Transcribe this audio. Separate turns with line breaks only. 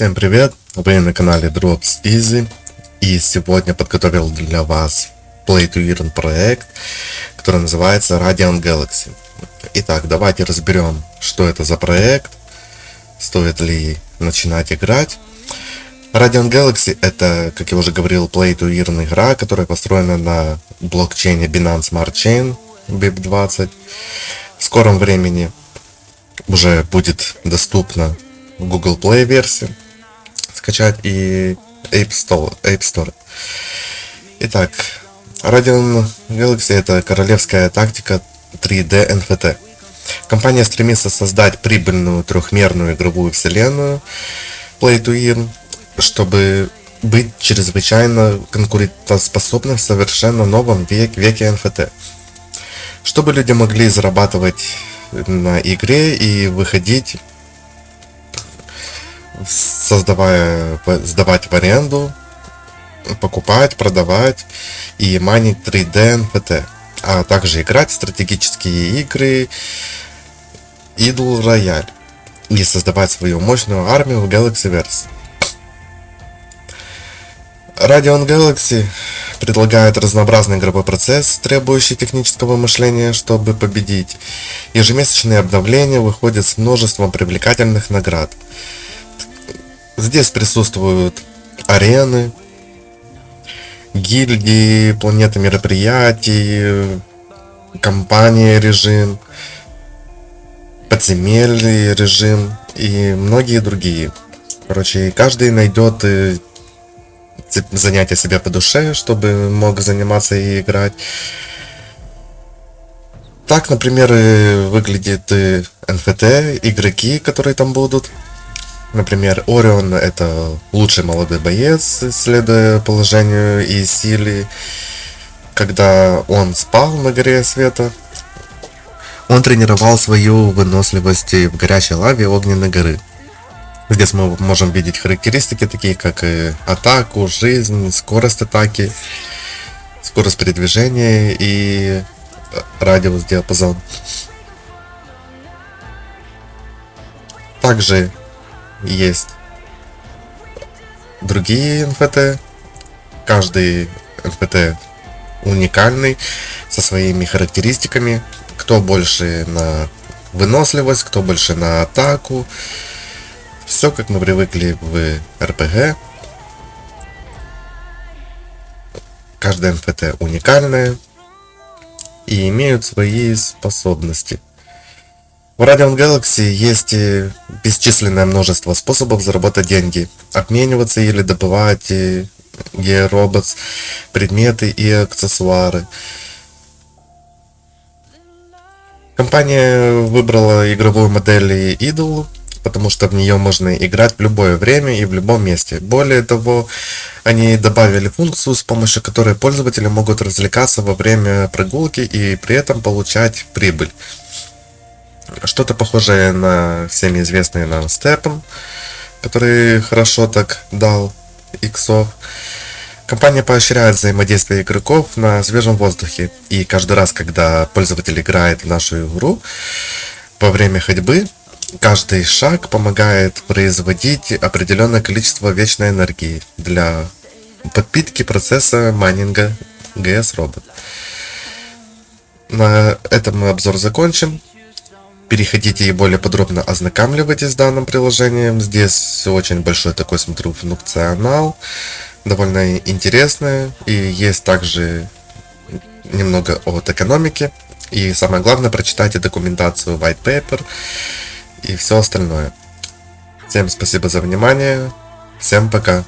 Всем привет! Вы на канале Drops Easy и сегодня подготовил для вас Play to Earn проект, который называется Radiant Galaxy. Итак, давайте разберем, что это за проект, стоит ли начинать играть. Radiant Galaxy это, как я уже говорил, Play to Earn игра, которая построена на блокчейне Binance Smart Chain BIP20. В скором времени уже будет доступна Google Play версия скачать и App Store. App Store. Итак, Radeon Galaxy это королевская тактика 3D NFT. Компания стремится создать прибыльную трехмерную игровую вселенную Play to Earn, чтобы быть чрезвычайно конкурентоспособным в совершенно новом век, веке NFT. Чтобы люди могли зарабатывать на игре и выходить создавая, сдавать в аренду, покупать, продавать и майнить 3D NFT, а также играть в стратегические игры Idle Royale и создавать свою мощную армию в Galaxyverse. Radeon Galaxy предлагает разнообразный игровой процесс, требующий технического мышления, чтобы победить. Ежемесячные обновления выходят с множеством привлекательных наград. Здесь присутствуют арены, гильдии, планеты мероприятий, компания режим, подземелье режим и многие другие. Короче, каждый найдет э, занятие себе по душе, чтобы мог заниматься и играть. Так, например, выглядит NFT, игроки, которые там будут. Например, Орион это лучший молодой боец, следуя положению и силе. Когда он спал на горе света, он тренировал свою выносливость в горячей лаве огненной горы. Здесь мы можем видеть характеристики такие, как и атаку, жизнь, скорость атаки, скорость передвижения и радиус диапазон. Также есть другие NFT. Каждый NFT уникальный, со своими характеристиками. Кто больше на выносливость, кто больше на атаку. Все как мы привыкли в RPG. Каждая NFT уникальная и имеют свои способности. В Radiant Galaxy есть бесчисленное множество способов заработать деньги, обмениваться или добывать геороботс, предметы и аксессуары. Компания выбрала игровую модель Idol, потому что в нее можно играть в любое время и в любом месте. Более того, они добавили функцию, с помощью которой пользователи могут развлекаться во время прогулки и при этом получать прибыль. Что-то похожее на всеми известный нам Степан, который хорошо так дал иксов. Компания поощряет взаимодействие игроков на свежем воздухе. И каждый раз, когда пользователь играет в нашу игру, во время ходьбы, каждый шаг помогает производить определенное количество вечной энергии для подпитки процесса майнинга GS Robot. На этом мы обзор закончим. Переходите и более подробно ознакомливайтесь с данным приложением. Здесь очень большой такой, смотрю, функционал. Довольно интересный. И есть также немного от экономики. И самое главное, прочитайте документацию white paper и все остальное. Всем спасибо за внимание. Всем пока.